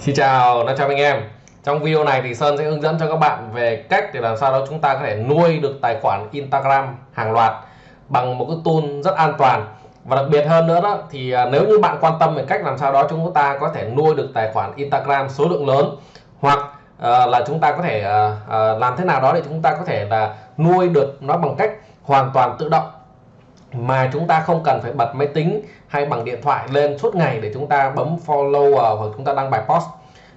Xin chào, chào anh em. Trong video này thì Sơn sẽ hướng dẫn cho các bạn về cách để làm sao đó chúng ta có thể nuôi được tài khoản Instagram hàng loạt bằng một cái tool rất an toàn. Và đặc biệt hơn nữa đó thì à, nếu như bạn quan tâm về cách làm sao đó chúng ta có thể nuôi được tài khoản Instagram số lượng lớn hoặc uh, là chúng ta có thể uh, uh, làm thế nào đó để chúng ta có thể là nuôi được nó bằng cách hoàn toàn tự động mà chúng ta không cần phải bật máy tính hay bằng điện thoại lên suốt ngày để chúng ta bấm follow hoặc chúng ta đăng bài post.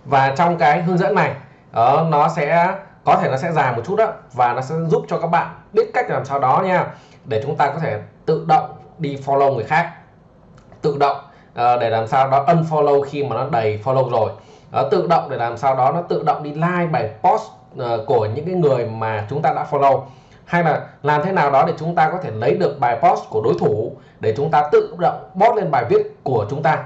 Và trong cái hướng dẫn này ờ, nó sẽ có thể nó sẽ dài một chút đó và nó sẽ giúp cho các bạn biết cách làm sao đó nha để chúng ta có thể tự động đi follow người khác. Tự động uh, để làm sao đó unfollow khi mà nó đầy follow rồi. Ờ, tự động để làm sao đó nó tự động đi like bài post uh, của những cái người mà chúng ta đã follow hay là làm thế nào đó để chúng ta có thể lấy được bài post của đối thủ, để chúng ta tự động post lên bài viết của chúng ta.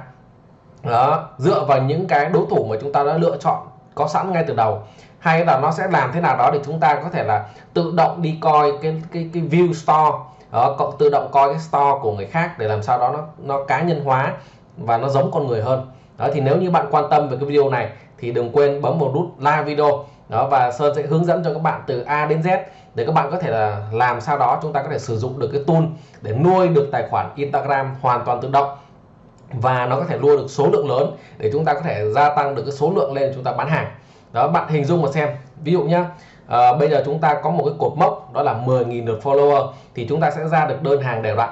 Đó, dựa vào những cái đối thủ mà chúng ta đã lựa chọn, có sẵn ngay từ đầu. Hay là nó sẽ làm thế nào đó để chúng ta có thể là tự động đi coi cái cái cái view store. Đó cộng tự động coi cái store của người khác để làm sao đó nó nó cá nhân hóa và nó giống con người hơn. Đó, thì nếu như bạn quan tâm về cái video này thì đừng quên bấm một nút like video. Đó, và Sơn sẽ hướng dẫn cho các bạn từ A đến Z để các bạn có thể là làm sao đó chúng ta có thể sử dụng được cái tool để nuôi được tài khoản Instagram hoàn toàn tự động. Và nó có thể nuôi được số lượng lớn để chúng ta có thể gia tăng được cái số lượng lên chúng ta bán hàng. Đó bạn hình dung mà xem. Ví dụ nhá à, bây giờ chúng ta có một cái cột mốc đó là 10.000 lượt follower thì chúng ta sẽ ra được đơn hàng đều đặn.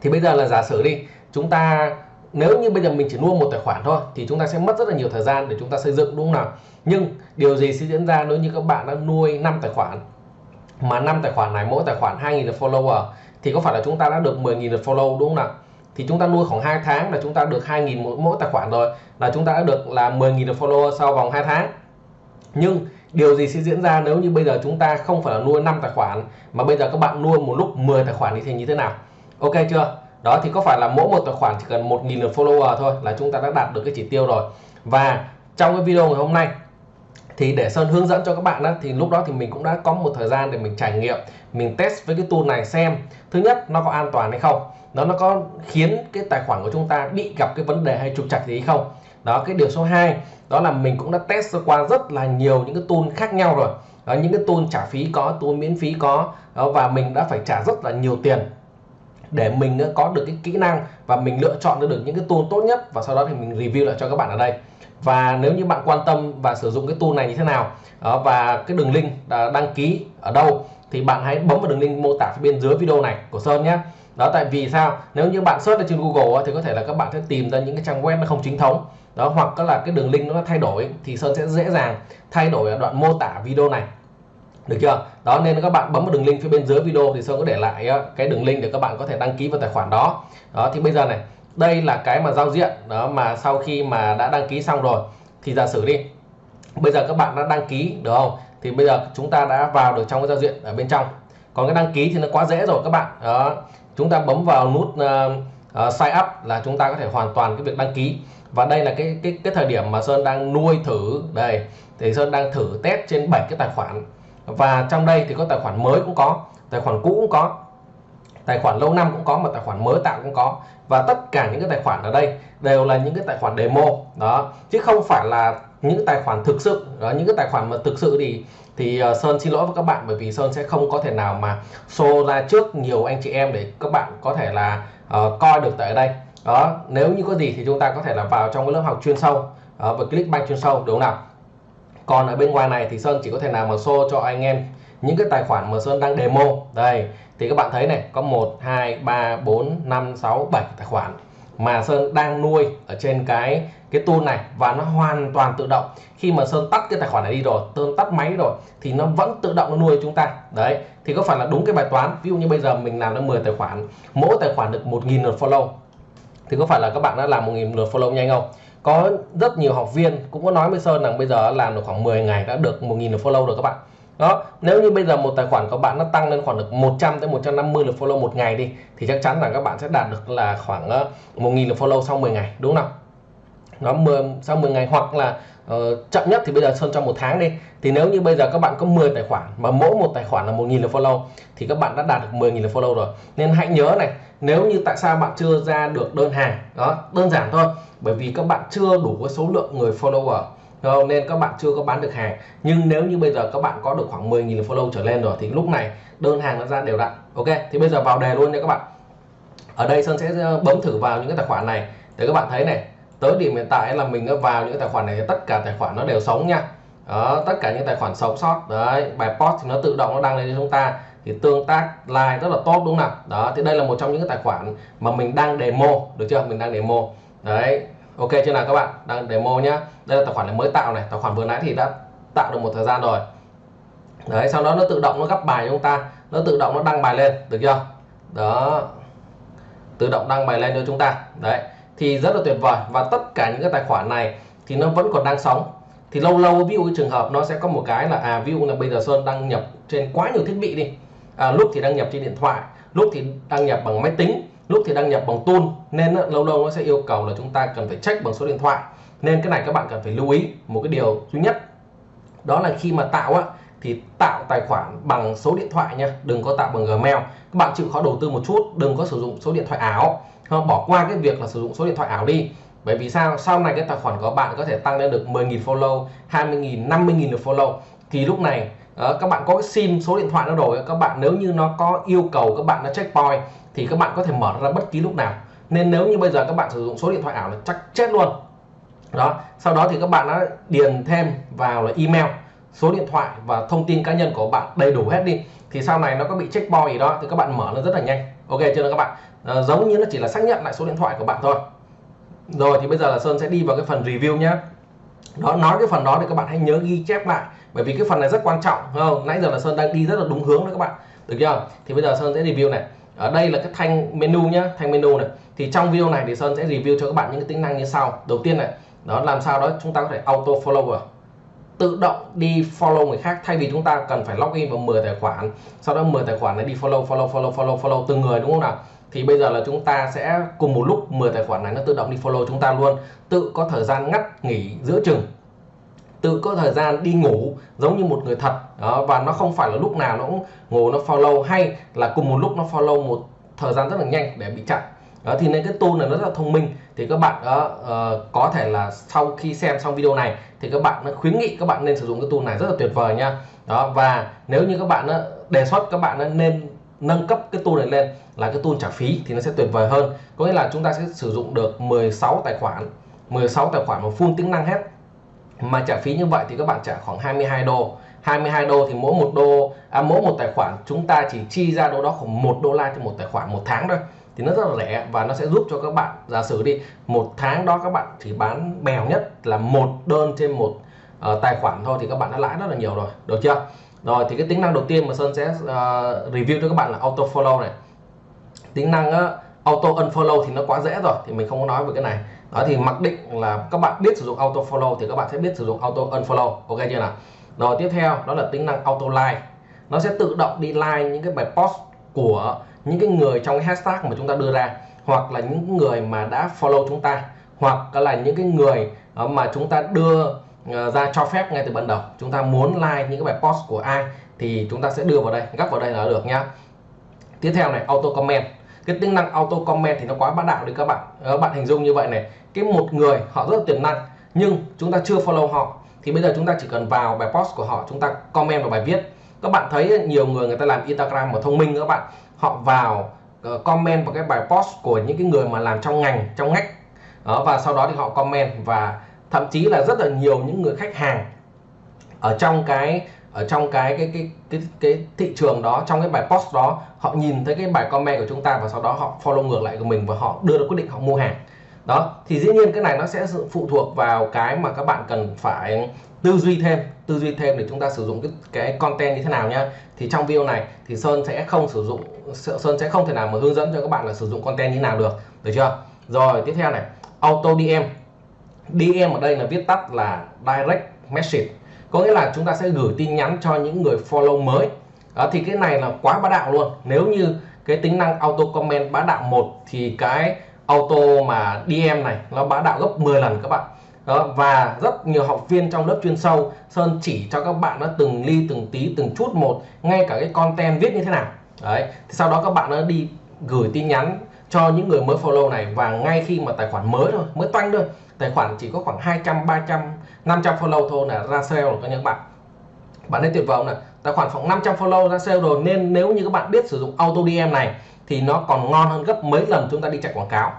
Thì bây giờ là giả sử đi chúng ta nếu như bây giờ mình chỉ nuôi một tài khoản thôi thì chúng ta sẽ mất rất là nhiều thời gian để chúng ta xây dựng đúng không nào? Nhưng điều gì sẽ diễn ra nếu như các bạn đã nuôi 5 tài khoản? Mà năm tài khoản này mỗi tài khoản 2.000 lượt follower thì có phải là chúng ta đã được 10.000 lượt follow đúng không nào? Thì chúng ta nuôi khoảng 2 tháng là chúng ta được 2.000 mỗi, mỗi tài khoản rồi là chúng ta đã được là 10.000 lượt follower sau vòng 2 tháng. Nhưng điều gì sẽ diễn ra nếu như bây giờ chúng ta không phải là nuôi 5 tài khoản mà bây giờ các bạn nuôi một lúc 10 tài khoản thì thành như thế nào? Ok chưa? Đó thì có phải là mỗi một tài khoản chỉ cần 1.000 lượt follower thôi là chúng ta đã đạt được cái chỉ tiêu rồi. Và trong cái video ngày hôm nay thì để Sơn hướng dẫn cho các bạn đó thì lúc đó thì mình cũng đã có một thời gian để mình trải nghiệm mình test với cái tool này xem. Thứ nhất nó có an toàn hay không? Nó nó có khiến cái tài khoản của chúng ta bị gặp cái vấn đề hay trục trặc gì không? Đó cái điều số 2 đó là mình cũng đã test qua rất là nhiều những cái tool khác nhau rồi. Đó, những cái tool trả phí có tool miễn phí có. Đó, và mình đã phải trả rất là nhiều tiền để mình ờ, có được cái kỹ năng và mình lựa chọn được những cái tool tốt nhất và sau đó thì mình review lại cho các bạn ở đây. Và nếu như bạn quan tâm và sử dụng cái tool này như thế nào ờ, và cái đường link ờ, đăng ký ở đâu, thì bạn hãy bấm vào đường link mô tả phía bên dưới video này của Sơn nhé. Đó, tại vì sao? Nếu như bạn search trên Google thì có thể là các bạn sẽ tìm ra những cái trang web nó không chính thống. Đó, hoặc là cái đường link nó thay đổi thì Sơn sẽ dễ dàng thay đổi ở đoạn mô tả video này được chưa? Đó nên các bạn bấm vào đường link phía bên dưới video thì Sơn có để lại cái đường link để các bạn có thể đăng ký vào tài khoản đó. Đó thì bây giờ này đây là cái mà giao diện đó mà sau khi mà đã đăng ký xong rồi thì giả sử đi bây giờ các bạn đã đăng ký được không? Thì bây giờ chúng ta đã vào được trong cái giao diện ở bên trong. Còn cái đăng ký thì nó quá dễ rồi các bạn đó. Chúng ta bấm vào nút uh, uh, sign up là chúng ta có thể hoàn toàn cái việc đăng ký. Và đây là cái cái cái thời điểm mà Sơn đang nuôi thử đây thì Sơn đang thử test trên 7 cái tài khoản và trong đây thì có tài khoản mới cũng có tài khoản cũ cũng có tài khoản lâu năm cũng có mà tài khoản mới tạo cũng có. Và tất cả những cái tài khoản ở đây đều là những cái tài khoản demo đó. Chứ không phải là những tài khoản thực sự đó. Những cái tài khoản mà thực sự thì thì ờ, Sơn xin lỗi với các bạn bởi vì Sơn sẽ không có thể nào mà show ra trước nhiều anh chị em để các bạn có thể là uh, coi được tại đây đó. Nếu như có gì thì chúng ta có thể là vào trong cái lớp học chuyên sâu uh, và Clickbank chuyên sâu đúng không nào? Còn ở bên ngoài này thì Sơn chỉ có thể nào mà show cho anh em những cái tài khoản mà Sơn đang demo. Đây, thì các bạn thấy này, có 1 2 3 4 5 6 7 tài khoản mà Sơn đang nuôi ở trên cái cái tool này và nó hoàn toàn tự động. Khi mà Sơn tắt cái tài khoản này đi rồi, Sơn tắt máy rồi, thì nó vẫn tự động nó nuôi chúng ta. Đấy, thì có phải là đúng cái bài toán? Ví dụ như bây giờ mình làm được 10 tài khoản, mỗi tài khoản được 1.000 lượt follow. Thì có phải là các bạn đã làm 1.000 lượt follow nhanh không? Có rất nhiều học viên cũng có nói với Sơn rằng bây giờ làm được khoảng 10 ngày đã được 1.000 lượt follow rồi các bạn. Đó nếu như bây giờ một tài khoản của bạn nó tăng lên khoảng được 100 tới 150 lượt follow một ngày đi thì chắc chắn là các bạn sẽ đạt được là khoảng ờ, 1.000 lượt follow sau 10 ngày đúng không nó 10 sau 10 ngày hoặc là uh, chậm nhất thì bây giờ sơn trong một tháng đi. Thì nếu như bây giờ các bạn có 10 tài khoản mà mỗi một tài khoản là 1.000 lượt follow thì các bạn đã đạt được 10.000 lượt follow rồi. Nên hãy nhớ này nếu như tại sao bạn chưa ra được đơn hàng đó đơn giản thôi. Bởi vì các bạn chưa đủ với số lượng người follower không? nên các bạn chưa có bán được hàng. Nhưng nếu như bây giờ các bạn có được khoảng 10.000 follow trở lên rồi thì lúc này đơn hàng nó ra đều đặn ok? Thì bây giờ vào đề luôn nha các bạn. Ở đây Sơn sẽ ờ, bấm thử vào những cái tài khoản này để các bạn thấy này. Tới điểm hiện tại là mình vào những tài khoản này tất cả tài khoản nó đều sống nha. Đó, tất cả những tài khoản sống sót đấy bài post thì nó tự động nó đăng lên cho chúng ta thì tương tác like rất là tốt, đúng không nào? Đó, thì đây là một trong những cái tài khoản mà mình đang demo, được chưa? Mình đang demo. Đấy, ok chưa nào các bạn? Đang demo nhá. Đây là tài khoản này mới tạo này. Tài khoản vừa nãy thì đã tạo được một thời gian rồi. Đấy, sau đó nó tự động nó gấp bài cho chúng ta. Nó tự động nó đăng bài lên, được chưa? Đó. Tự động đăng bài lên cho chúng ta. Đấy, thì rất là tuyệt vời. Và tất cả những cái tài khoản này thì nó vẫn còn đang sống. Thì lâu lâu, ví dụ trường hợp nó sẽ có một cái là à ví dụ là bây giờ Sơn đăng nhập trên quá nhiều thiết bị đi à, lúc thì đăng nhập trên điện thoại lúc thì đăng nhập bằng máy tính lúc thì đăng nhập bằng tool. Nên lâu lâu nó sẽ yêu cầu là chúng ta cần phải check bằng số điện thoại. Nên cái này các bạn cần phải lưu ý một cái điều duy nhất. Đó là khi mà tạo á thì tạo tài khoản bằng số điện thoại nha đừng có tạo bằng Gmail. Các bạn chịu khó đầu tư một chút đừng có sử dụng số điện thoại ảo. Không bỏ qua cái việc là sử dụng số điện thoại ảo đi. Bởi vì sao? Sau này cái tài khoản của bạn có thể tăng lên được 10.000 follow 20.000 50.000 được follow. Thì lúc này Ờ, các bạn có cái sim số điện thoại nó rồi các bạn nếu như nó có yêu cầu các bạn nó checkpoint thì các bạn có thể mở ra bất kỳ lúc nào. Nên nếu như bây giờ các bạn sử dụng số điện thoại ảo là chắc chết luôn. Đó sau đó thì các bạn đã điền thêm vào là email số điện thoại và thông tin cá nhân của bạn đầy đủ hết đi. Thì sau này nó có bị checkpoint gì đó thì các bạn mở nó rất là nhanh. Ok chưa các bạn? À, giống như nó chỉ là xác nhận lại số điện thoại của bạn thôi. Rồi thì bây giờ là Sơn sẽ đi vào cái phần review nhé đó nói cái phần đó thì các bạn hãy nhớ ghi chép lại bởi vì cái phần này rất quan trọng không? Nãy giờ là Sơn đang đi rất là đúng hướng đấy các bạn. Được chưa? Thì bây giờ Sơn sẽ review này. Ở đây là cái thanh menu nhá, thanh menu này. Thì trong video này thì Sơn sẽ review cho các bạn những cái tính năng như sau. Đầu tiên này, đó, làm sao đó chúng ta có thể auto follower tự động đi follow người khác, thay vì chúng ta cần phải login vào 10 tài khoản, sau đó 10 tài khoản này đi follow follow follow follow follow từng người, đúng không nào? Thì bây giờ là chúng ta sẽ cùng một lúc 10 tài khoản này nó tự động đi follow chúng ta luôn. Tự có thời gian ngắt nghỉ giữa chừng tự có thời gian đi ngủ giống như một người thật. Đó, và nó không phải là lúc nào nó cũng ngủ nó follow hay là cùng một lúc nó follow một thời gian rất là nhanh để bị chặn. Đó thì nên cái tool này nó rất là thông minh. Thì các bạn đó, uh, có thể là sau khi xem xong video này thì các bạn nó khuyến nghị các bạn nên sử dụng cái tool này rất là tuyệt vời nha. Đó và nếu như các bạn đó, đề xuất các bạn nên nâng cấp cái tool này lên là cái tool trả phí thì nó sẽ tuyệt vời hơn. Có nghĩa là chúng ta sẽ sử dụng được 16 tài khoản 16 tài khoản mà full tính năng hết mà trả phí như vậy thì các bạn trả khoảng 22 đô. 22 đô thì mỗi một đô à, mỗi một tài khoản chúng ta chỉ chi ra đâu đó khoảng một đô la cho một tài khoản một tháng thôi. Thì nó rất là rẻ và nó sẽ giúp cho các bạn giả sử đi một tháng đó các bạn chỉ bán bèo nhất là một đơn trên một uh, tài khoản thôi thì các bạn đã lãi rất là nhiều rồi được chưa? Rồi thì cái tính năng đầu tiên mà Sơn sẽ uh, review cho các bạn là auto follow này. Tính năng uh, auto unfollow thì nó quá dễ rồi thì mình không có nói về cái này đó thì mặc định là các bạn biết sử dụng auto follow thì các bạn sẽ biết sử dụng auto unfollow. Ok chưa nào? Rồi tiếp theo, đó là tính năng auto like. Nó sẽ tự động đi like những cái bài post của những cái người trong cái hashtag mà chúng ta đưa ra, hoặc là những người mà đã follow chúng ta, hoặc là những cái người ờ, mà chúng ta đưa ờ, ra cho phép ngay từ ban đầu. Chúng ta muốn like những cái bài post của ai thì chúng ta sẽ đưa vào đây, gấp vào đây là được nhá. Tiếp theo này, auto comment cái tính năng auto comment thì nó quá bá đạo đi các bạn. Các bạn hình dung như vậy này. Cái một người họ rất là tiềm năng nhưng chúng ta chưa follow họ thì bây giờ chúng ta chỉ cần vào bài post của họ chúng ta comment vào bài viết. Các bạn thấy nhiều người người ta làm Instagram mà thông minh các bạn. Họ vào ờ, comment vào cái bài post của những cái người mà làm trong ngành trong ngách. Đó, và sau đó thì họ comment. Và thậm chí là rất là nhiều những người khách hàng ở trong cái ở trong cái cái cái cái cái thị trường đó, trong cái bài post đó, họ nhìn thấy cái bài comment của chúng ta và sau đó họ follow ngược lại của mình và họ đưa ra quyết định họ mua hàng. Đó, thì dĩ nhiên cái này nó sẽ phụ thuộc vào cái mà các bạn cần phải tư duy thêm. Tư duy thêm để chúng ta sử dụng cái cái content như thế nào nhá. Thì trong video này thì Sơn sẽ không sử dụng Sơn sẽ không thể nào mà hướng dẫn cho các bạn là sử dụng content như thế nào được. Được chưa? Rồi, tiếp theo này. Auto DM DM ở đây là viết tắt là direct message có nghĩa là chúng ta sẽ gửi tin nhắn cho những người follow mới. Đó, thì cái này là quá bá đạo luôn. Nếu như cái tính năng auto comment bá đạo một thì cái auto mà DM này nó bá đạo gấp 10 lần các bạn. Đó, và rất nhiều học viên trong lớp chuyên sâu Sơn chỉ cho các bạn nó từng ly từng tí từng chút một ngay cả cái content viết như thế nào. Đấy thì sau đó các bạn nó đi gửi tin nhắn cho những người mới follow này và ngay khi mà tài khoản mới thôi mới toanh thôi tài khoản chỉ có khoảng 200 300 500 follow thôi là ra sale rồi, các những bạn. Bạn ấy tuyệt vọng này tài khoản khoảng 500 follow ra sale rồi, nên nếu như các bạn biết sử dụng auto DM này, thì nó còn ngon hơn gấp mấy lần chúng ta đi chạy quảng cáo.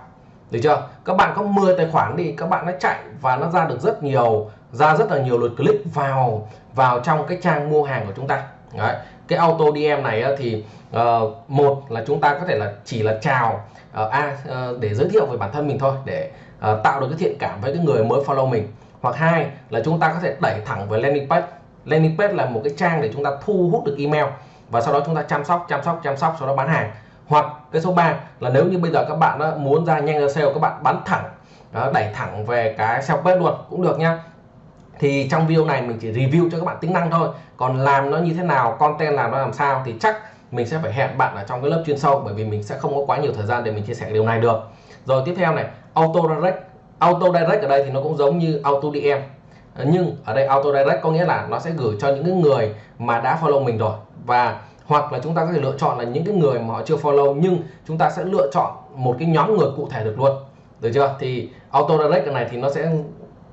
Được chưa? Các bạn có 10 tài khoản đi, các bạn đã chạy và nó ra được rất nhiều, ra rất là nhiều lượt click vào vào trong cái trang mua hàng của chúng ta. Đấy cái auto DM này thì uh, một là chúng ta có thể là chỉ là chào uh, a uh, để giới thiệu về bản thân mình thôi để uh, tạo được cái thiện cảm với cái người mới follow mình. Hoặc hai là chúng ta có thể đẩy thẳng về landing page. Landing page là một cái trang để chúng ta thu hút được email và sau đó chúng ta chăm sóc chăm sóc chăm sóc sau đó bán hàng. Hoặc cái số 3 là nếu như bây giờ các bạn đó muốn ra nhanh ra sale các bạn bán thẳng đẩy thẳng về cái sale page luôn cũng được nhá thì trong video này mình chỉ review cho các bạn tính năng thôi. Còn làm nó như thế nào, content làm nó làm sao thì chắc mình sẽ phải hẹn bạn ở trong cái lớp chuyên sâu, bởi vì mình sẽ không có quá nhiều thời gian để mình chia sẻ điều này được. Rồi tiếp theo này, auto direct. Auto direct ở đây thì nó cũng giống như auto DM nhưng ở đây auto direct có nghĩa là nó sẽ gửi cho những người mà đã follow mình rồi. Và, hoặc là chúng ta có thể lựa chọn là những cái người mà họ chưa follow, nhưng chúng ta sẽ lựa chọn một cái nhóm người cụ thể được luôn. Được chưa? Thì auto direct này thì nó sẽ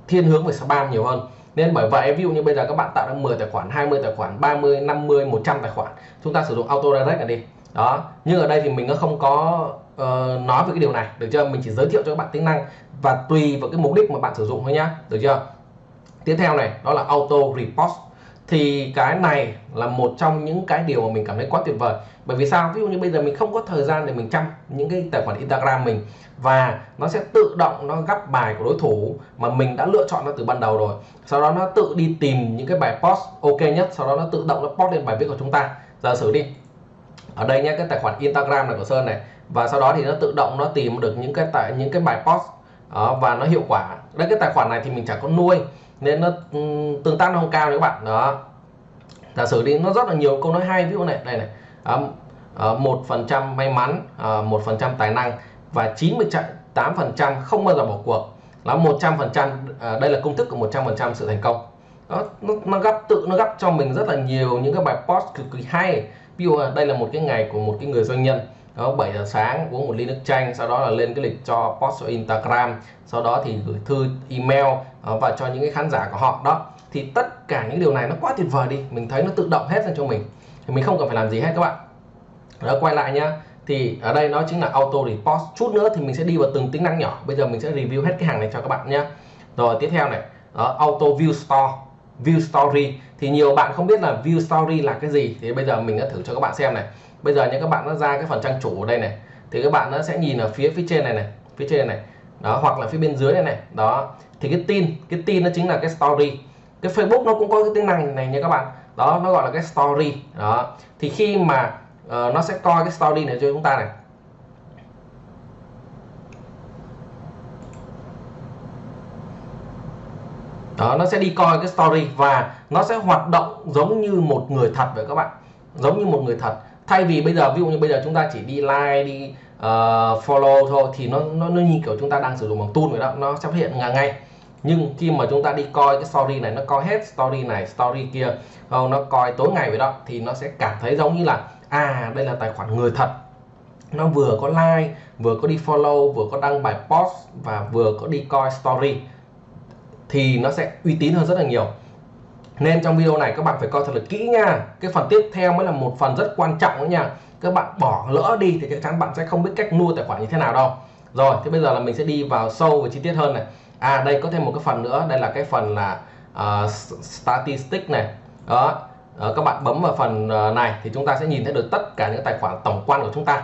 thiên hướng về spam nhiều hơn nên bởi vậy ví dụ như bây giờ các bạn tạo ra 10 tài khoản 20 tài khoản 30 50 100 tài khoản chúng ta sử dụng auto direct này đi. Đó nhưng ở đây thì mình nó không có uh, nói về cái điều này được chưa? Mình chỉ giới thiệu cho các bạn tính năng và tùy vào cái mục đích mà bạn sử dụng thôi nhá được chưa? Tiếp theo này đó là auto repost thì cái này là một trong những cái điều mà mình cảm thấy quá tuyệt vời. Bởi vì sao? Ví dụ như bây giờ mình không có thời gian để mình chăm những cái tài khoản Instagram mình và nó sẽ tự động nó gắp bài của đối thủ mà mình đã lựa chọn nó từ ban đầu rồi. Sau đó nó tự đi tìm những cái bài post ok nhất sau đó nó tự động nó post lên bài viết của chúng ta. Giả sử đi ở đây nhé cái tài khoản Instagram này của Sơn này. Và sau đó thì nó tự động nó tìm được những cái tại những cái bài post đó, và nó hiệu quả. Đây cái tài khoản này thì mình chẳng có nuôi nên nó ừ, tương tác nó không cao đấy các bạn. Đó. Giả sử đi nó rất là nhiều câu nói hay ví dụ này đây này. Ờ, một phần trăm may mắn ờ, một phần trăm tài năng và 98 phần trăm không bao giờ bỏ cuộc. Là 100 phần trăm ờ, đây là công thức của 100 phần trăm sự thành công. Đó nó, nó gấp tự nó gấp cho mình rất là nhiều những cái bài post cực kỳ hay. Ví dụ đây là một cái ngày của một cái người doanh nhân đó 7 giờ sáng uống một ly nước chanh sau đó là lên cái lịch cho post ở Instagram sau đó thì gửi thư email ờ, và cho những cái khán giả của họ. Đó thì tất cả những điều này nó quá tuyệt vời đi mình thấy nó tự động hết ra cho mình. Thì mình không cần phải làm gì hết các bạn. Đó quay lại nhá thì ở đây nó chính là auto repost. Chút nữa thì mình sẽ đi vào từng tính năng nhỏ. Bây giờ mình sẽ review hết cái hàng này cho các bạn nhé rồi tiếp theo này đó, auto view store view story. Thì nhiều bạn không biết là view story là cái gì. Thì bây giờ mình đã thử cho các bạn xem này bây giờ những các bạn nó ra cái phần trang chủ ở đây này thì các bạn nó sẽ nhìn ở phía phía trên này này phía trên này đó hoặc là phía bên dưới này này đó. Thì cái tin cái tin nó chính là cái story. Cái Facebook nó cũng có cái tính năng này nha các bạn đó nó gọi là cái story đó. Thì khi mà uh, nó sẽ coi cái story này cho chúng ta này. Đó nó sẽ đi coi cái story và nó sẽ hoạt động giống như một người thật vậy các bạn giống như một người thật thay vì bây giờ ví dụ như bây giờ chúng ta chỉ đi like đi uh, follow thôi thì nó, nó nó như kiểu chúng ta đang sử dụng bằng tool vậy đó nó sẽ hiện hiện ngay. Nhưng khi mà chúng ta đi coi cái story này nó coi hết story này story kia không nó coi tối ngày vậy đó thì nó sẽ cảm thấy giống như là à đây là tài khoản người thật. Nó vừa có like vừa có đi follow vừa có đăng bài post và vừa có đi coi story thì nó sẽ uy tín hơn rất là nhiều nên trong video này các bạn phải coi thật là kỹ nha. Cái phần tiếp theo mới là một phần rất quan trọng đó nha. Các bạn bỏ lỡ đi thì chắc chắn bạn sẽ không biết cách nuôi tài khoản như thế nào đâu. Rồi thế bây giờ là mình sẽ đi vào sâu và chi tiết hơn này. À đây có thêm một cái phần nữa. Đây là cái phần là ờ, uh, statistics này. Đó. Uh, các bạn bấm vào phần uh, này thì chúng ta sẽ nhìn thấy được tất cả những tài khoản tổng quan của chúng ta.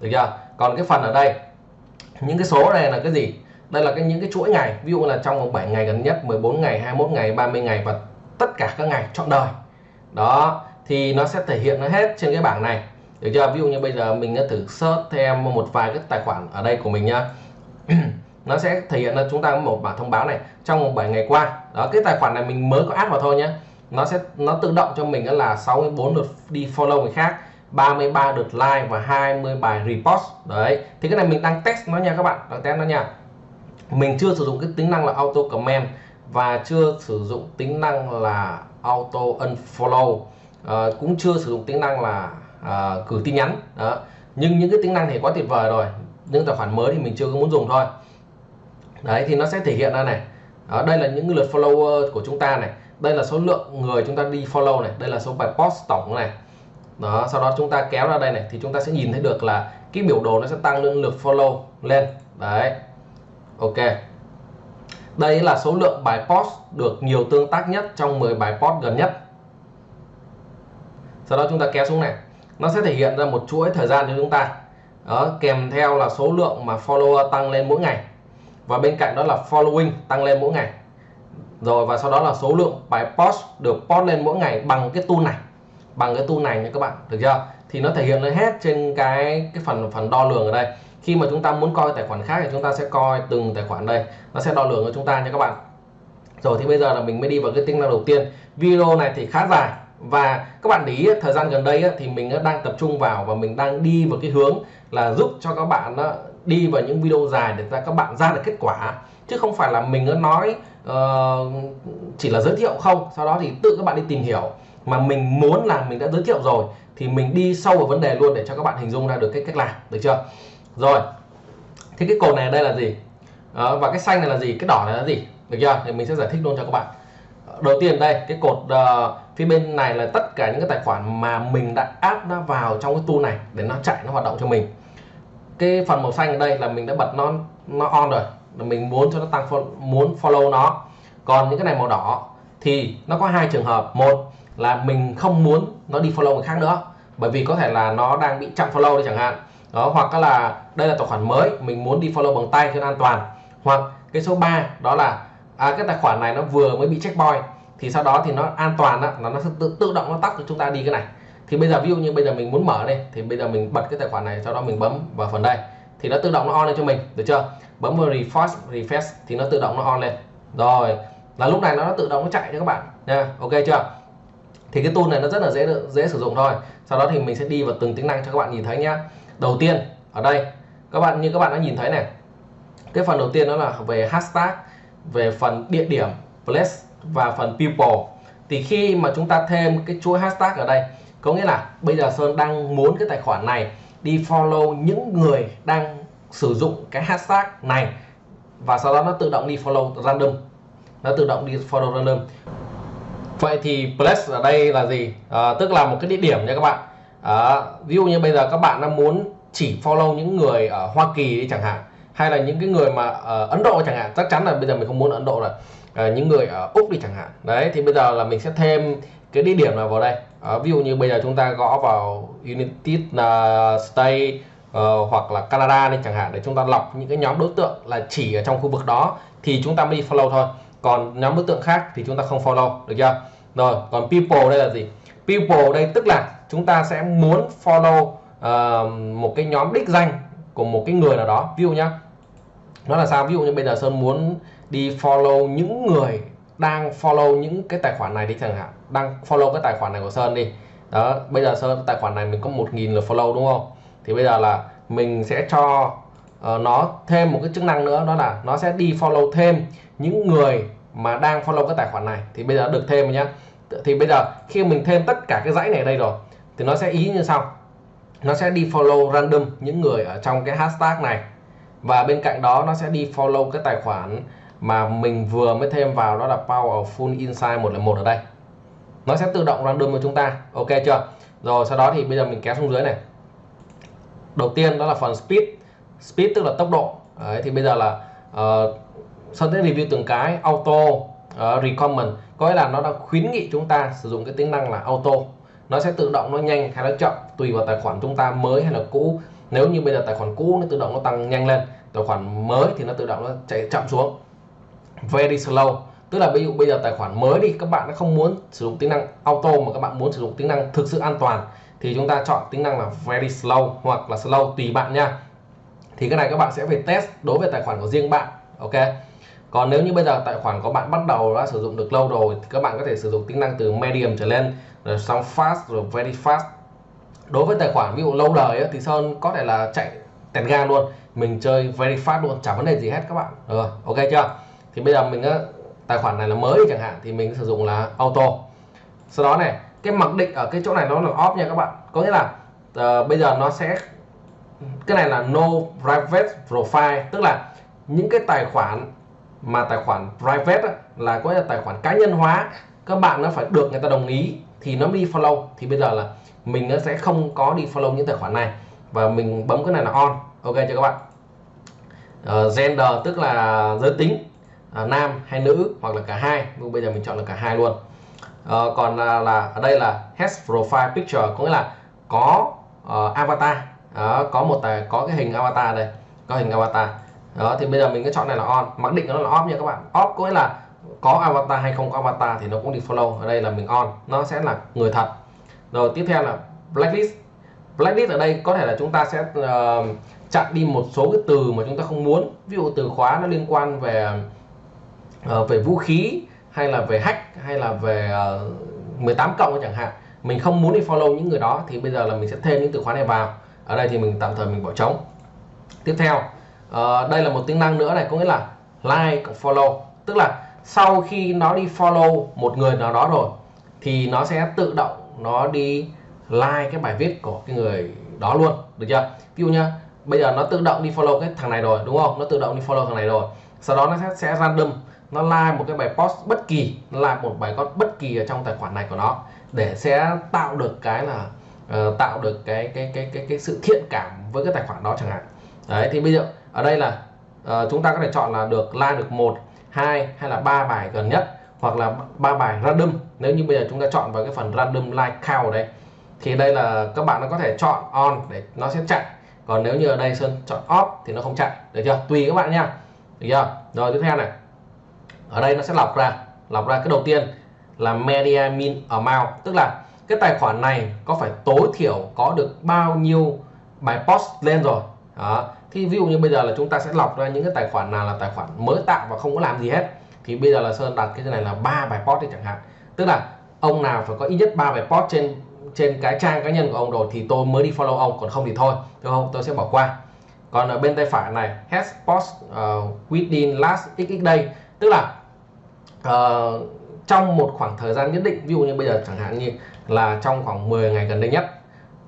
Được chưa? Còn cái phần ở đây những cái số này là cái gì? Đây là cái những cái chuỗi ngày. Ví dụ là trong vòng 7 ngày gần nhất 14 ngày 21 ngày 30 ngày và tất cả các ngày trọn đời. Đó, thì nó sẽ thể hiện nó hết trên cái bảng này. Được chưa? Ví dụ như bây giờ mình đã thử search thêm một vài cái tài khoản ở đây của mình nhá. Nó sẽ thể hiện là chúng ta có một bảng thông báo này trong 7 ngày qua. Đó, cái tài khoản này mình mới có add vào thôi nhé nó sẽ, nó tự động cho mình là 64 lượt đi follow người khác 33 lượt like và 20 bài repost. Đấy, thì cái này mình đang test nó nha các bạn. Đang test nó nha. Mình chưa sử dụng cái tính năng là auto comment và chưa sử dụng tính năng là auto unfollow. Uh, cũng chưa sử dụng tính năng là ờ, uh, gửi tin nhắn. Đó. Nhưng những cái tính năng thì quá tuyệt vời rồi. Những tài khoản mới thì mình chưa có muốn dùng thôi. Đấy thì nó sẽ thể hiện ra này. Đó, đây là những lượt follower của chúng ta này. Đây là số lượng người chúng ta đi follow này. Đây là số bài post tổng này. Đó sau đó chúng ta kéo ra đây này thì chúng ta sẽ nhìn thấy được là cái biểu đồ nó sẽ tăng lên lượt follow lên. Đấy. Ok đây là số lượng bài post được nhiều tương tác nhất trong 10 bài post gần nhất. Sau đó chúng ta kéo xuống này. Nó sẽ thể hiện ra một chuỗi thời gian cho chúng ta. Đó, kèm theo là số lượng mà follower tăng lên mỗi ngày. Và bên cạnh đó là following tăng lên mỗi ngày. Rồi và sau đó là số lượng bài post được post lên mỗi ngày bằng cái tool này. Bằng cái tool này nha các bạn được chưa? Thì nó thể hiện lên hết trên cái cái phần phần đo lường ở đây khi mà chúng ta muốn coi tài khoản khác thì chúng ta sẽ coi từng tài khoản đây. Nó sẽ đo lường cho chúng ta nha các bạn. Rồi thì bây giờ là mình mới đi vào cái tính năng đầu tiên. Video này thì khá dài. Và các bạn để ý thời gian gần đây thì mình đang tập trung vào và mình đang đi vào cái hướng là giúp cho các bạn đi vào những video dài để các bạn ra được kết quả. Chứ không phải là mình nói uh, chỉ là giới thiệu không. Sau đó thì tự các bạn đi tìm hiểu. Mà mình muốn là mình đã giới thiệu rồi thì mình đi sâu vào vấn đề luôn để cho các bạn hình dung ra được cái cách làm. Được chưa? Rồi. Thì cái cột này đây là gì? Đó, và cái xanh này là gì? Cái đỏ này là gì? Được chưa? Thì mình sẽ giải thích luôn cho các bạn. Đầu tiên đây cái cột uh, phía bên này là tất cả những cái tài khoản mà mình đã áp nó vào trong cái tool này để nó chạy nó hoạt động cho mình. Cái phần màu xanh ở đây là mình đã bật nó nó on rồi. Là mình muốn cho nó tăng muốn follow nó. Còn những cái này màu đỏ thì nó có hai trường hợp. Một là mình không muốn nó đi follow người khác nữa bởi vì có thể là nó đang bị chặn follow đi chẳng hạn đó hoặc là đây là tài khoản mới mình muốn đi follow bằng tay cho an toàn. Hoặc cái số 3 đó là à, cái tài khoản này nó vừa mới bị checkpoint thì sau đó thì nó an toàn đó, là nó sẽ tự, tự động nó tắt cho chúng ta đi cái này. Thì bây giờ ví dụ như bây giờ mình muốn mở đây thì bây giờ mình bật cái tài khoản này sau đó mình bấm vào phần đây. Thì nó tự động nó on lên cho mình được chưa? Bấm vào refresh refresh thì nó tự động nó on lên. Rồi là lúc này nó tự động nó chạy cho các bạn nha. Ok chưa? Thì cái tool này nó rất là dễ dễ sử dụng thôi. Sau đó thì mình sẽ đi vào từng tính năng cho các bạn nhìn thấy nhá đầu tiên ở đây các bạn như các bạn đã nhìn thấy này cái phần đầu tiên đó là về hashtag về phần địa điểm place và phần people. Thì khi mà chúng ta thêm cái chuỗi hashtag ở đây có nghĩa là bây giờ Sơn đang muốn cái tài khoản này đi follow những người đang sử dụng cái hashtag này và sau đó nó tự động đi follow random. Nó tự động đi follow random. Vậy thì place ở đây là gì? À, tức là một cái địa điểm nha các bạn à, ví dụ như bây giờ các bạn đang muốn chỉ follow những người ở Hoa Kỳ đi chẳng hạn hay là những cái người mà ở Ấn Độ chẳng hạn chắc chắn là bây giờ mình không muốn ở Ấn Độ rồi. À, những người ở Úc đi chẳng hạn. Đấy thì bây giờ là mình sẽ thêm cái địa điểm nào vào đây. À, ví dụ như bây giờ chúng ta gõ vào United States uh, hoặc là Canada đi chẳng hạn để chúng ta lọc những cái nhóm đối tượng là chỉ ở trong khu vực đó thì chúng ta mới đi follow thôi. Còn nhóm đối tượng khác thì chúng ta không follow được chưa? Rồi còn people đây là gì? People đây tức là chúng ta sẽ muốn follow uh, một cái nhóm đích danh của một cái người nào đó. Ví dụ nhá nó là sao? Ví dụ như bây giờ sơn muốn đi follow những người đang follow những cái tài khoản này đi chẳng hạn. Đang follow cái tài khoản này của sơn đi. Đó bây giờ sơn tài khoản này mình có một nghìn lượt follow đúng không? Thì bây giờ là mình sẽ cho uh, nó thêm một cái chức năng nữa đó là nó sẽ đi follow thêm những người mà đang follow cái tài khoản này. Thì bây giờ được thêm nhá. Thì bây giờ khi mình thêm tất cả cái dãy này ở đây rồi thì nó sẽ ý như sau. Nó sẽ đi follow random những người ở trong cái hashtag này. Và bên cạnh đó nó sẽ đi follow cái tài khoản mà mình vừa mới thêm vào đó là Powerful Insight 101 ở đây. Nó sẽ tự động random cho chúng ta. Ok chưa? Rồi sau đó thì bây giờ mình kéo xuống dưới này. Đầu tiên đó là phần speed. Speed tức là tốc độ. Đấy, thì bây giờ là uh, Sơn sẽ review từng cái auto uh, recommend. Có nghĩa là nó đã khuyến nghị chúng ta sử dụng cái tính năng là auto nó sẽ tự động nó nhanh hay nó chậm, tùy vào tài khoản chúng ta mới hay là cũ. Nếu như bây giờ tài khoản cũ nó tự động nó tăng nhanh lên, tài khoản mới thì nó tự động nó chạy chậm xuống. Very slow. Tức là ví dụ bây giờ tài khoản mới đi, các bạn nó không muốn sử dụng tính năng auto mà các bạn muốn sử dụng tính năng thực sự an toàn, thì chúng ta chọn tính năng là very slow hoặc là slow tùy bạn nha. Thì cái này các bạn sẽ phải test đối với tài khoản của riêng bạn, ok? Còn nếu như bây giờ tài khoản của bạn bắt đầu đã sử dụng được lâu rồi thì các bạn có thể sử dụng tính năng từ medium trở lên rồi xong fast rồi very fast. Đối với tài khoản ví dụ lâu đời ấy, thì sơn có thể là chạy tèn ga luôn. Mình chơi very fast luôn chẳng vấn đề gì hết các bạn. Rồi ok chưa? Thì bây giờ mình tài khoản này là mới chẳng hạn thì mình sử dụng là auto. Sau đó này cái mặc định ở cái chỗ này nó là off nha các bạn. Có nghĩa là uh, bây giờ nó sẽ cái này là no private profile. Tức là những cái tài khoản mà tài khoản private á, là có là tài khoản cá nhân hóa các bạn nó phải được người ta đồng ý thì nó mới đi follow. Thì bây giờ là mình nó sẽ không có đi follow những tài khoản này và mình bấm cái này là on. Ok cho các bạn? Uh, gender tức là giới tính uh, nam hay nữ hoặc là cả hai. Bây giờ mình chọn là cả hai luôn. Uh, còn là, là ở đây là has profile picture có nghĩa là có uh, avatar. Uh, có một tài có cái hình avatar đây có hình avatar đó thì bây giờ mình cứ chọn này là on. Mặc định nó là off nha các bạn. Off có nghĩa là có avatar hay không có avatar thì nó cũng đi follow ở đây là mình on. Nó sẽ là người thật. Rồi tiếp theo là blacklist. Blacklist ở đây có thể là chúng ta sẽ uh, chặn đi một số cái từ mà chúng ta không muốn. Ví dụ từ khóa nó liên quan về uh, về vũ khí hay là về hack hay là về ờ, uh, 18 cộng chẳng hạn. Mình không muốn đi follow những người đó thì bây giờ là mình sẽ thêm những từ khóa này vào. Ở đây thì mình tạm thời mình bỏ trống. Tiếp theo uh, đây là một tính năng nữa này có nghĩa là like follow. Tức là sau khi nó đi follow một người nào đó rồi thì nó sẽ tự động nó đi like cái bài viết của cái người đó luôn được chưa? Ví dụ nhá bây giờ nó tự động đi follow cái thằng này rồi đúng không? Nó tự động đi follow thằng này rồi. Sau đó nó sẽ, sẽ random nó like một cái bài post bất kỳ nó like một bài post bất kỳ ở trong tài khoản này của nó để sẽ tạo được cái là uh, tạo được cái cái cái cái cái sự thiện cảm với cái tài khoản đó chẳng hạn. Đấy thì bây giờ ở đây là uh, chúng ta có thể chọn là được like được một hai hay là ba bài gần nhất hoặc là ba bài random. Nếu như bây giờ chúng ta chọn vào cái phần random like count đây thì đây là các bạn nó có thể chọn on để nó sẽ chạy. Còn nếu như ở đây sơn chọn off thì nó không chạy. Được chưa? Tùy các bạn nha. Được chưa? Rồi tiếp theo này. Ở đây nó sẽ lọc ra. Lọc ra cái đầu tiên là media min amount. Tức là cái tài khoản này có phải tối thiểu có được bao nhiêu bài post lên rồi? Đó thì ví dụ như bây giờ là chúng ta sẽ lọc ra những cái tài khoản nào là tài khoản mới tạo và không có làm gì hết thì bây giờ là sơn đặt cái này là ba bài post đi chẳng hạn. Tức là ông nào phải có ít nhất ba bài post trên trên cái trang cá nhân của ông rồi thì tôi mới đi follow ông còn không thì thôi đúng không? Tôi sẽ bỏ qua. Còn ở bên tay phải này has post uh, within last xx day tức là uh, trong một khoảng thời gian nhất định ví dụ như bây giờ chẳng hạn như là trong khoảng 10 ngày gần đây nhất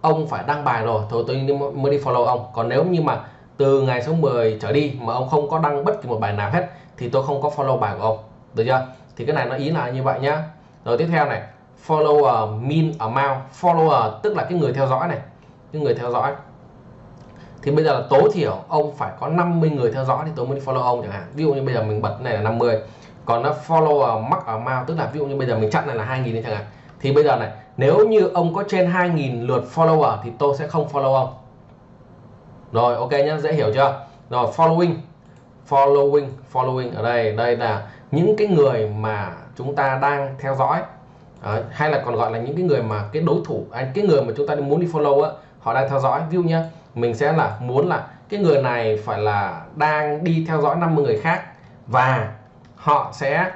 ông phải đăng bài rồi thôi tôi mới đi follow ông. Còn nếu như mà từ ngày số 10 trở đi mà ông không có đăng bất kỳ một bài nào hết, thì tôi không có follow bài của ông. Được chưa? Thì cái này nó ý là như vậy nhá. Rồi tiếp theo này, follower min amount, follower tức là cái người theo dõi này, cái người theo dõi. Thì bây giờ là tối thiểu ông phải có 50 người theo dõi thì tôi mới follow ông chẳng hạn. Ví dụ như bây giờ mình bật này là 50 còn nó follower max amount tức là ví dụ như bây giờ mình chặn này là 2.000 chẳng hạn. Thì bây giờ này, nếu như ông có trên 2.000 lượt follower thì tôi sẽ không follow ông rồi ok nhá dễ hiểu chưa? Rồi following. Following following ở đây đây là những cái người mà chúng ta đang theo dõi. Đấy, hay là còn gọi là những cái người mà cái đối thủ anh cái người mà chúng ta muốn đi follow á họ đang theo dõi. View nhá mình sẽ là muốn là cái người này phải là đang đi theo dõi 50 người khác và họ sẽ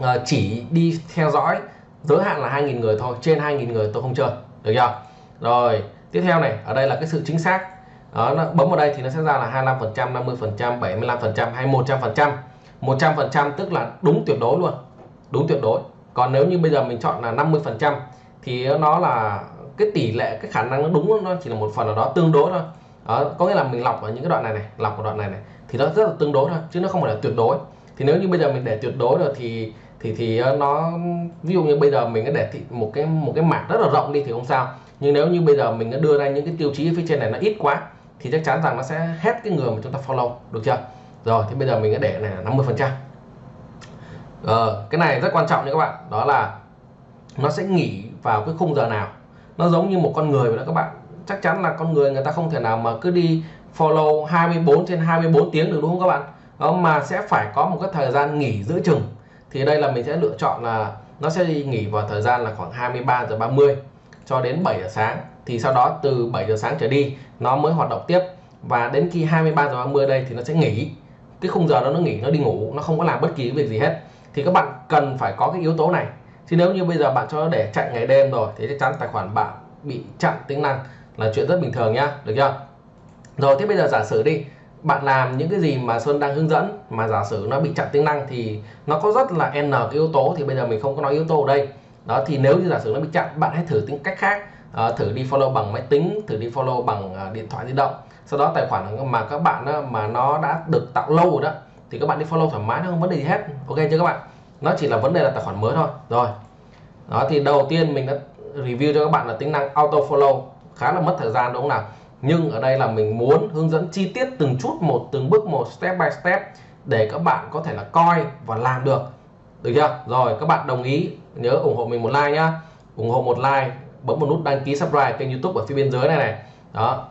uh, chỉ đi theo dõi giới hạn là 2.000 người thôi trên 2.000 người tôi không chơi. Được chưa? Rồi tiếp theo này ở đây là cái sự chính xác đó, nó bấm vào đây thì nó sẽ ra là 25 phần trăm 50 phần trăm 75 phần trăm hay 100 phần trăm. 100 phần trăm tức là đúng tuyệt đối luôn. Đúng tuyệt đối. Còn nếu như bây giờ mình chọn là 50 phần trăm thì nó là cái tỷ lệ cái khả năng nó đúng nó chỉ là một phần nào đó tương đối thôi. Đó, có nghĩa là mình lọc ở những cái đoạn này này lọc ở đoạn này này thì nó rất là tương đối thôi chứ nó không phải là tuyệt đối. Thì nếu như bây giờ mình để tuyệt đối rồi thì thì thì ờ, nó ví dụ như bây giờ mình có để một cái một cái mảng rất là rộng đi thì không sao. Nhưng nếu như bây giờ mình đưa ra những cái tiêu chí phía trên này nó ít quá thì chắc chắn rằng nó sẽ hết cái người mà chúng ta follow được chưa? Rồi thì bây giờ mình sẽ để này là 50 phần trăm. Ờ, cái này rất quan trọng nha các bạn đó là nó sẽ nghỉ vào cái khung giờ nào. Nó giống như một con người vậy đó các bạn. Chắc chắn là con người người ta không thể nào mà cứ đi follow 24 trên 24 tiếng được đúng không các bạn? Đó mà sẽ phải có một cái thời gian nghỉ giữa chừng. Thì đây là mình sẽ lựa chọn là nó sẽ đi nghỉ vào thời gian là khoảng 23 giờ 30 cho đến 7 giờ sáng thì sau đó từ 7 giờ sáng trở đi, nó mới hoạt động tiếp. Và đến khi 23 giờ 30 đây thì nó sẽ nghỉ. Cái khung giờ đó nó nghỉ, nó đi ngủ, nó không có làm bất kỳ việc gì hết. Thì các bạn cần phải có cái yếu tố này. Chứ nếu như bây giờ bạn cho nó để chạy ngày đêm rồi, thì chắc chắn tài khoản bạn bị chặn tính năng là chuyện rất bình thường nhá, được chưa? Rồi, thế bây giờ giả sử đi, bạn làm những cái gì mà Sơn đang hướng dẫn, mà giả sử nó bị chặn tính năng thì nó có rất là n cái yếu tố thì bây giờ mình không có nói yếu tố ở đây. Đó, thì nếu như giả sử nó bị chặn, bạn hãy thử tính cách khác uh, thử đi follow bằng máy tính thử đi follow bằng uh, điện thoại di động. Sau đó tài khoản mà các bạn uh, mà nó đã được tạo lâu rồi đó thì các bạn đi follow thoải mái nó không vấn đề gì hết. Ok chưa các bạn? Nó chỉ là vấn đề là tài khoản mới thôi. Rồi. Đó thì đầu tiên mình đã review cho các bạn là tính năng auto follow. Khá là mất thời gian đúng không nào? Nhưng ở đây là mình muốn hướng dẫn chi tiết từng chút một từng bước một step by step để các bạn có thể là coi và làm được. Được chưa? Rồi các bạn đồng ý nhớ ủng hộ mình một like nhá. Ủng hộ một like bấm một nút đăng ký subscribe kênh youtube ở phía bên dưới này này. Đó.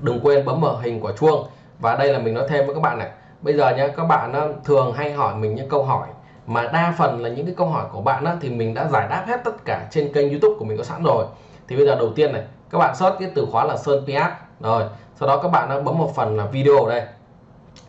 Đừng quên bấm vào hình quả chuông. Và đây là mình nói thêm với các bạn này. Bây giờ nhé các bạn ờ, thường hay hỏi mình những câu hỏi mà đa phần là những cái câu hỏi của bạn á, thì mình đã giải đáp hết tất cả trên kênh youtube của mình có sẵn rồi. Thì bây giờ đầu tiên này các bạn search cái từ khóa là sơn ps rồi sau đó các bạn ờ, bấm một phần là video đây.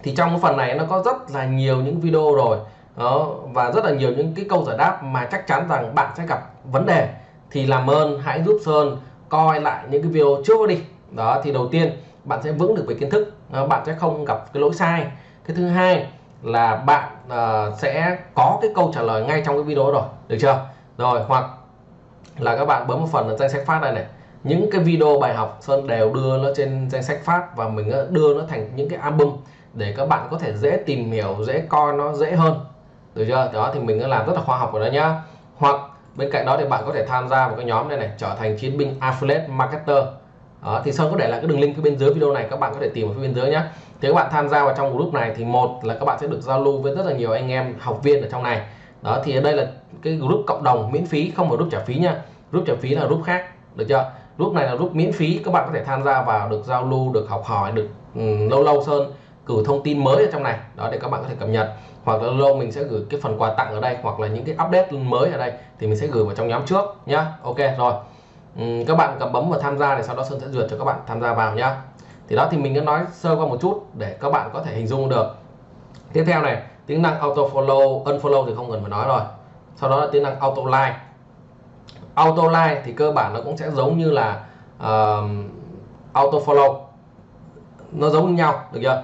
Thì trong cái phần này nó có rất là nhiều những video rồi. Đó và rất là nhiều những cái câu giải đáp mà chắc chắn rằng bạn sẽ gặp vấn đề thì làm ơn hãy giúp Sơn coi lại những cái video trước đi. Đó thì đầu tiên bạn sẽ vững được về kiến thức. Ờ, bạn sẽ không gặp cái lỗi sai. Cái thứ hai là bạn uh, sẽ có cái câu trả lời ngay trong cái video rồi. Được chưa? Rồi hoặc là các bạn bấm một phần là danh sách phát này này. Những cái video bài học Sơn đều đưa nó trên danh sách phát và mình ờ, đưa nó thành những cái album để các bạn có thể dễ tìm hiểu dễ coi nó dễ hơn. Được chưa? Đó thì mình đã làm rất là khoa học rồi đó nhá. Hoặc bên cạnh đó thì bạn có thể tham gia vào cái nhóm này này trở thành chiến binh affiliate marketer. Đó, thì Sơn có để lại cái đường link phía bên dưới video này các bạn có thể tìm ở phía bên dưới nhé thì các bạn tham gia vào trong group này thì một là các bạn sẽ được giao lưu với rất là nhiều anh em học viên ở trong này. Đó thì ở đây là cái group cộng đồng miễn phí không phải group trả phí nha group trả phí là group khác được chưa? Group này là group miễn phí các bạn có thể tham gia vào được giao lưu được học hỏi được um, lâu lâu sơn cử thông tin mới ở trong này. Đó để các bạn có thể cập nhật. Hoặc là lâu mình sẽ gửi cái phần quà tặng ở đây hoặc là những cái update mới ở đây thì mình sẽ gửi vào trong nhóm trước nhá. Ok rồi. Uhm, các bạn cầm bấm vào tham gia để sau đó sơn sẽ duyệt cho các bạn tham gia vào nhá. Thì đó thì mình đã nói sơ qua một chút để các bạn có thể hình dung được. Tiếp theo này tính năng auto follow unfollow thì không cần phải nói rồi. Sau đó là tính năng auto like auto like thì cơ bản nó cũng sẽ giống như là uh, auto follow. Nó giống như nhau được chưa?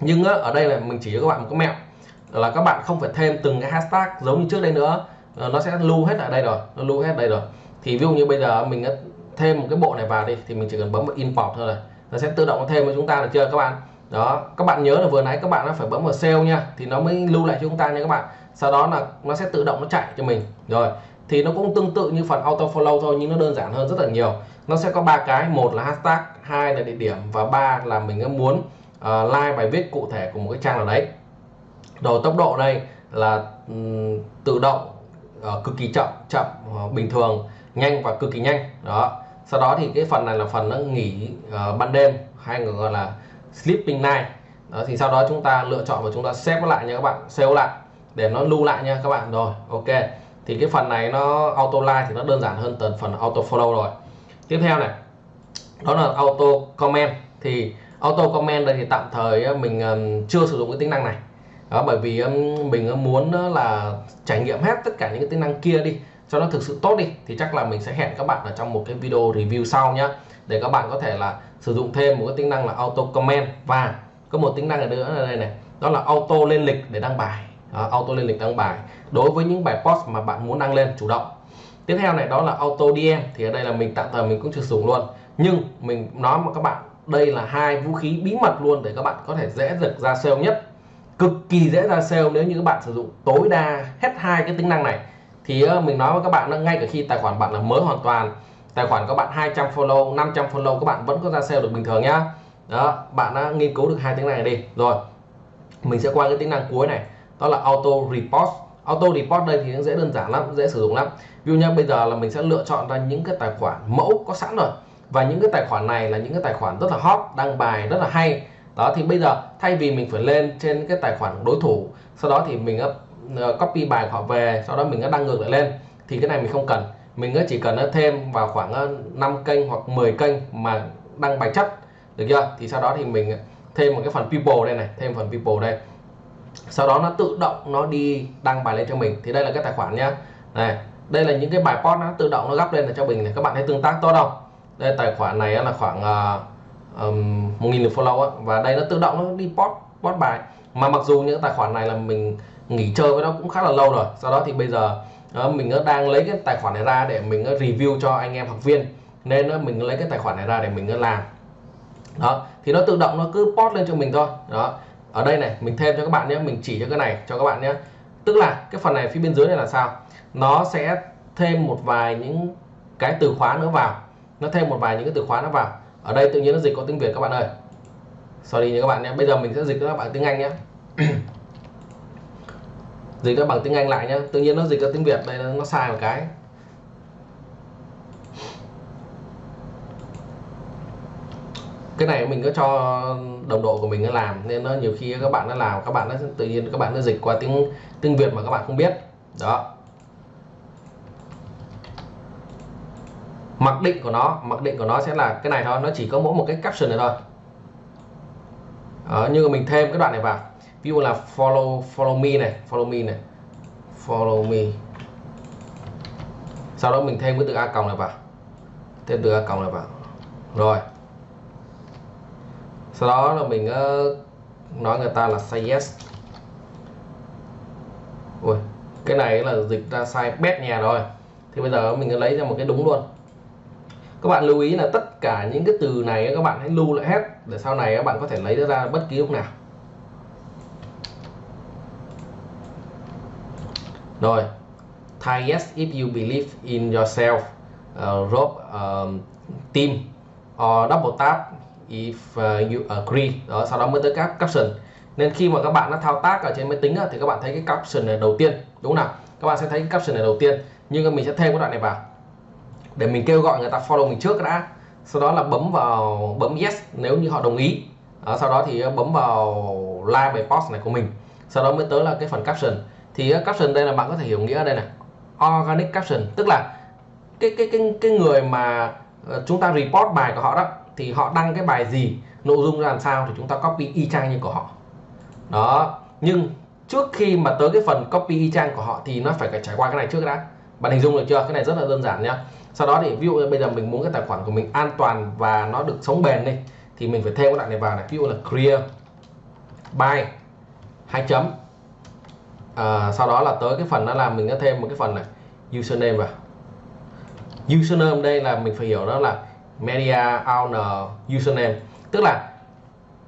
Nhưng á, ở đây là mình chỉ cho các bạn một cái mẹo là các bạn không phải thêm từng cái hashtag giống như trước đây nữa. Ờ, nó sẽ lưu hết ở đây rồi nó lưu hết đây rồi. Thì ví dụ như bây giờ mình thêm một cái bộ này vào đi thì mình chỉ cần bấm vào import thôi này. Nó sẽ tự động thêm cho chúng ta được chưa các bạn? Đó các bạn nhớ là vừa nãy các bạn nó phải bấm vào sale nha thì nó mới lưu lại cho chúng ta nha các bạn. Sau đó là nó sẽ tự động nó chạy cho mình. Rồi thì nó cũng tương tự như phần auto follow thôi nhưng nó đơn giản hơn rất là nhiều. Nó sẽ có ba cái một là hashtag hai là địa điểm và ba là mình muốn uh, like bài viết cụ thể của một cái trang nào đấy. Rồi tốc độ đây là um, tự động uh, cực kỳ chậm chậm uh, bình thường nhanh và cực kỳ nhanh. Đó. Sau đó thì cái phần này là phần nó nghỉ uh, ban đêm hay người gọi là sleeping night. Đó thì sau đó chúng ta lựa chọn và chúng ta xếp lại nha các bạn save lại để nó lưu lại nha các bạn. Rồi ok. Thì cái phần này nó auto like thì nó đơn giản hơn từ phần auto follow rồi. Tiếp theo này đó là auto comment. Thì auto comment đây thì tạm thời ờ, mình ờ, chưa sử dụng cái tính năng này. Đó, bởi vì ờ, mình muốn là trải nghiệm hết tất cả những cái tính năng kia đi cho nó thực sự tốt đi thì chắc là mình sẽ hẹn các bạn ở trong một cái video review sau nhé, để các bạn có thể là sử dụng thêm một cái tính năng là auto comment và có một tính năng nữa ở đây này đó là auto lên lịch để đăng bài. Đó, auto lên lịch đăng bài. Đối với những bài post mà bạn muốn đăng lên chủ động. Tiếp theo này đó là auto DM thì ở đây là mình tạm thời mình cũng chưa sử dụng luôn. Nhưng mình nói với các bạn đây là hai vũ khí bí mật luôn để các bạn có thể dễ dật ra sale nhất. Cực kỳ dễ ra sale nếu như các bạn sử dụng tối đa hết hai cái tính năng này. Thì ờ, mình nói với các bạn ngay cả khi tài khoản bạn là mới hoàn toàn, tài khoản các bạn 200 follow 500 follow, các bạn vẫn có ra sale được bình thường nhá. Đó, bạn đã nghiên cứu được hai tính năng này đi. Rồi, mình sẽ qua cái tính năng cuối này, đó là auto report. Auto report đây thì nó dễ đơn giản lắm, dễ sử dụng lắm. Ví dụ như bây giờ là mình sẽ lựa chọn ra những cái tài khoản mẫu có sẵn rồi và những cái tài khoản này là những cái tài khoản rất là hot đăng bài rất là hay. Đó thì bây giờ thay vì mình phải lên trên cái tài khoản đối thủ sau đó thì mình uh, copy bài họ về sau đó mình đăng ngược lại lên thì cái này mình không cần. Mình chỉ cần thêm vào khoảng ờ, 5 kênh hoặc 10 kênh mà đăng bài chất được chưa? Thì sau đó thì mình ờ, thêm một cái phần people đây này thêm phần people đây. Sau đó nó tự động nó đi đăng bài lên cho mình. Thì đây là cái tài khoản nhá. Này đây là những cái bài post nó tự động nó gấp lên là cho mình này. Các bạn thấy tương tác tốt không? Đây tài khoản này là khoảng uh, um, 1.000 lượt follow á. Và đây nó tự động nó đi post post bài. Mà mặc dù những tài khoản này là mình nghỉ chơi với nó cũng khá là lâu rồi. Sau đó thì bây giờ uh, mình đang lấy cái tài khoản này ra để mình review cho anh em học viên. Nên mình lấy cái tài khoản này ra để mình làm. Đó thì nó tự động nó cứ post lên cho mình thôi. Đó ở đây này mình thêm cho các bạn nhé mình chỉ cho cái này cho các bạn nhé. Tức là cái phần này phía bên dưới này là sao? Nó sẽ thêm một vài những cái từ khóa nữa vào nó thêm một vài những cái từ khóa nó vào. Ở đây tự nhiên nó dịch có tiếng Việt các bạn ơi. Sorry nha các bạn nhé. Bây giờ mình sẽ dịch các bạn tiếng Anh nhé. Dịch nó bằng tiếng Anh lại nhé. Tự nhiên nó dịch ra tiếng Việt, đây nó sai một cái. Cái này mình có cho đồng đội của mình nó làm, nên nó nhiều khi các bạn nó làm, các bạn nó tự nhiên các bạn nó dịch qua tiếng tiếng Việt mà các bạn không biết. Đó. Mặc định của nó mặc định của nó sẽ là cái này thôi nó chỉ có mỗi một cái caption này thôi. Ờ, đó, như mình thêm cái đoạn này vào. Ví dụ là follow follow me này follow me này follow me. Sau đó mình thêm cái từ a còng này vào. Thêm từ a còng này vào. Rồi. Sau đó là mình uh, nói người ta là say yes. Ui, cái này là dịch ra sai bét nhà rồi. Thì bây giờ mình lấy ra một cái đúng luôn các bạn lưu ý là tất cả những cái từ này các bạn hãy lưu lại hết để sau này các bạn có thể lấy ra bất kỳ lúc nào. Rồi thay yes if you believe in yourself uh, rob ờ, um, team or double tap if uh, you agree. Đó sau đó mới tới các caption. Nên khi mà các bạn nó thao tác ở trên máy tính á, thì các bạn thấy cái caption này đầu tiên đúng không nào? Các bạn sẽ thấy cái caption này đầu tiên nhưng mình sẽ thêm cái đoạn này vào để mình kêu gọi người ta follow mình trước đã. Sau đó là bấm vào bấm yes nếu như họ đồng ý. À, sau đó thì ờ, bấm vào like bài post này của mình. Sau đó mới tới là cái phần caption. Thì ờ, caption đây là bạn có thể hiểu nghĩa đây này. Organic caption tức là cái cái cái cái người mà ờ, chúng ta report bài của họ đó thì họ đăng cái bài gì nội dung ra làm sao thì chúng ta copy y chang như của họ. Đó nhưng trước khi mà tới cái phần copy y chang của họ thì nó phải trải qua cái này trước đã. Bạn hình dung được chưa? Cái này rất là đơn giản nhá sau đó thì ví dụ bây giờ mình muốn cái tài khoản của mình an toàn và nó được sống bền đi thì mình phải thêm cái đoạn này vào này ví dụ là clear by hai chấm. À, sau đó là tới cái phần đó là mình có thêm một cái phần này username vào. Username đây là mình phải hiểu đó là media owner username tức là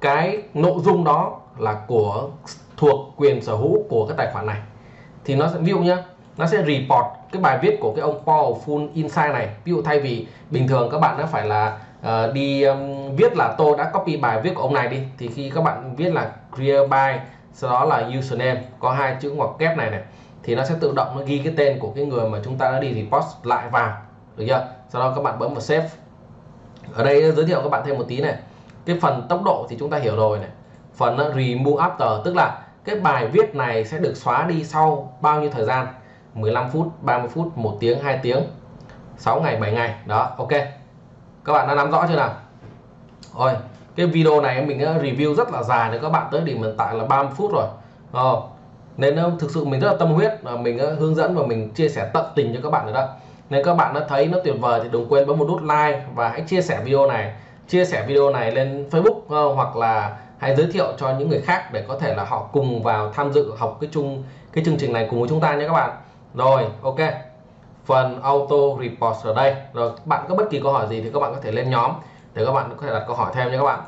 cái nội dung đó là của thuộc quyền sở hữu của cái tài khoản này. Thì nó sẽ ví dụ nhá nó sẽ report cái bài viết của cái ông Paul Full Insight này. Ví dụ thay vì bình thường các bạn đã phải là uh, đi um, viết là tôi đã copy bài viết của ông này đi thì khi các bạn viết là clear by sau đó là username có hai chữ ngoặc kép này này thì nó sẽ tự động nó ghi cái tên của cái người mà chúng ta đã đi report lại vào được chưa? Sau đó các bạn bấm vào save. Ở đây giới thiệu các bạn thêm một tí này. Cái phần tốc độ thì chúng ta hiểu rồi này. Phần remove after tức là cái bài viết này sẽ được xóa đi sau bao nhiêu thời gian? 15 phút 30 phút 1 tiếng 2 tiếng 6 ngày 7 ngày. Đó ok. Các bạn đã nắm rõ chưa nào? Rồi cái video này mình review rất là dài để các bạn tới điểm hiện tại là 30 phút rồi. Ờ, nên ờ, thực sự mình rất là tâm huyết và mình ờ, hướng dẫn và mình chia sẻ tận tình cho các bạn rồi đó. Nên các bạn đã thấy nó tuyệt vời thì đừng quên bấm một nút like và hãy chia sẻ video này. Chia sẻ video này lên Facebook ờ, hoặc là hãy giới thiệu cho những người khác để có thể là họ cùng vào tham dự học cái chung cái chương trình này cùng với chúng ta nhé các bạn rồi ok. Phần auto report ở đây. Rồi bạn có bất kỳ câu hỏi gì thì các bạn có thể lên nhóm để các bạn có thể đặt câu hỏi thêm nha các bạn.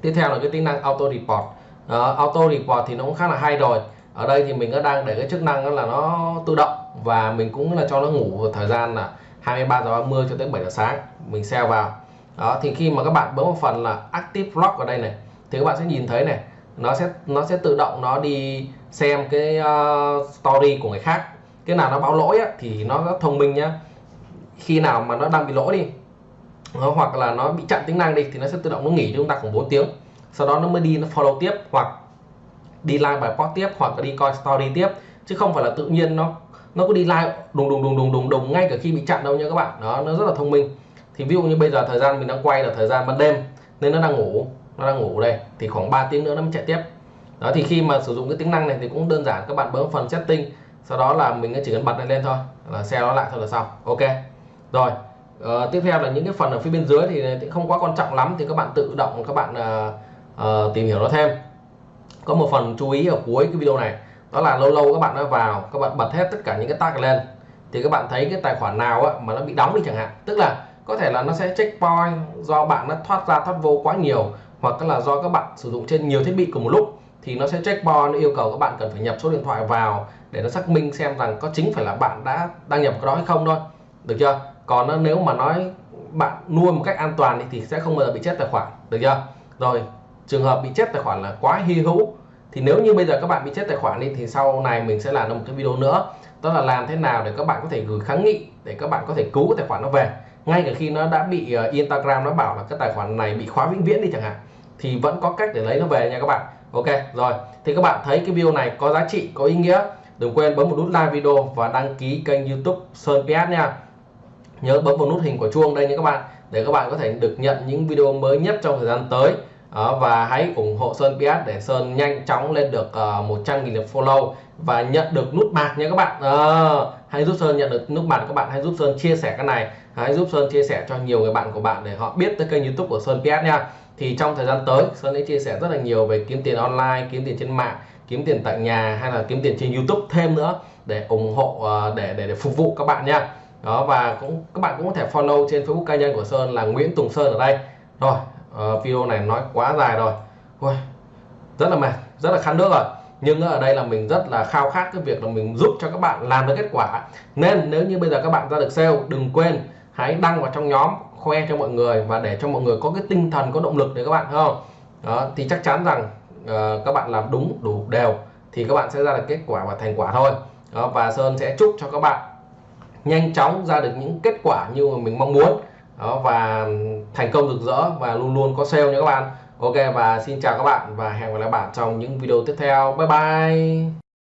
Tiếp theo là cái tính năng auto report. Uh, auto report thì nó cũng khá là hay rồi. Ở đây thì mình có đang để cái chức năng đó là nó tự động và mình cũng là cho nó ngủ vào thời gian là 23 giờ 30 cho tới 7 giờ sáng. Mình sell vào. Đó thì khi mà các bạn bấm một phần là active lock ở đây này thì các bạn sẽ nhìn thấy này nó sẽ nó sẽ tự động nó đi xem cái uh, story của người khác cái nào nó báo lỗi á, thì nó rất thông minh nhá. Khi nào mà nó đang bị lỗi đi nó, hoặc là nó bị chặn tính năng đi thì nó sẽ tự động nó nghỉ cho chúng ta khoảng 4 tiếng. Sau đó nó mới đi nó follow tiếp hoặc đi like bài post tiếp hoặc là đi coi story tiếp. Chứ không phải là tự nhiên nó nó cứ đi like đùng đùng đùng đùng đùng đùng ngay cả khi bị chặn đâu nha các bạn. Đó nó rất là thông minh. Thì ví dụ như bây giờ thời gian mình đang quay là thời gian ban đêm nên nó đang ngủ nó đang ngủ đây thì khoảng 3 tiếng nữa nó mới chạy tiếp. Đó thì khi mà sử dụng cái tính năng này thì cũng đơn giản các bạn bấm phần setting sau đó là mình chỉ cần bật này lên thôi là xe nó lại thôi là xong. Ok. Rồi uh, tiếp theo là những cái phần ở phía bên dưới thì không quá quan trọng lắm thì các bạn tự động các bạn uh, uh, tìm hiểu nó thêm. Có một phần chú ý ở cuối cái video này đó là lâu lâu các bạn nó vào các bạn bật hết tất cả những cái tag lên thì các bạn thấy cái tài khoản nào á, mà nó bị đóng đi chẳng hạn. Tức là có thể là nó sẽ checkpoint do bạn nó thoát ra thoát vô quá nhiều hoặc là do các bạn sử dụng trên nhiều thiết bị cùng một lúc thì nó sẽ checkpoint nó yêu cầu các bạn cần phải nhập số điện thoại vào để nó xác minh xem rằng có chính phải là bạn đã đăng nhập cái đó hay không thôi. Được chưa? Còn nếu mà nói bạn nuôi một cách an toàn thì sẽ không bao giờ bị chết tài khoản. Được chưa? Rồi trường hợp bị chết tài khoản là quá hy hữu thì nếu như bây giờ các bạn bị chết tài khoản đi thì sau này mình sẽ làm một cái video nữa. Đó là làm thế nào để các bạn có thể gửi kháng nghị để các bạn có thể cứu cái tài khoản nó về. Ngay cả khi nó đã bị uh, Instagram nó bảo là cái tài khoản này bị khóa vĩnh viễn đi chẳng hạn thì vẫn có cách để lấy nó về nha các bạn. Ok rồi. Thì các bạn thấy cái video này có giá trị có ý nghĩa đừng quên bấm một nút like video và đăng ký kênh youtube Sơn PS nha. Nhớ bấm vào nút hình quả chuông đây nha các bạn để các bạn có thể được nhận những video mới nhất trong thời gian tới. Đó, và hãy ủng hộ Sơn PS để Sơn nhanh chóng lên được ờ, uh, 100.000 lượt follow và nhận được nút bạc nha các bạn. À, hãy giúp Sơn nhận được nút bạc các bạn hãy giúp Sơn chia sẻ cái này. Hãy giúp Sơn chia sẻ cho nhiều người bạn của bạn để họ biết tới kênh YouTube của Sơn PS nha. Thì trong thời gian tới Sơn sẽ chia sẻ rất là nhiều về kiếm tiền online kiếm tiền trên mạng kiếm tiền tại nhà hay là kiếm tiền trên YouTube thêm nữa để ủng hộ ờ, để để, để phục vụ các bạn nha. Đó và cũng các bạn cũng có thể follow trên Facebook cá nhân của Sơn là Nguyễn Tùng Sơn ở đây. Rồi uh, video này nói quá dài rồi. Ui, rất là mệt rất là khăn nước rồi. Nhưng ở đây là mình rất là khao khát cái việc là mình giúp cho các bạn làm được kết quả. Nên nếu như bây giờ các bạn ra được sale đừng quên hãy đăng vào trong nhóm khoe cho mọi người và để cho mọi người có cái tinh thần có động lực để các bạn không? Đó thì chắc chắn rằng uh, các bạn làm đúng đủ đều thì các bạn sẽ ra được kết quả và thành quả thôi. Đó, và Sơn sẽ chúc cho các bạn nhanh chóng ra được những kết quả như mà mình mong muốn. Đó và thành công rực rỡ và luôn luôn có sale nha các bạn. Ok và xin chào các bạn và hẹn gặp lại bạn trong những video tiếp theo. Bye bye!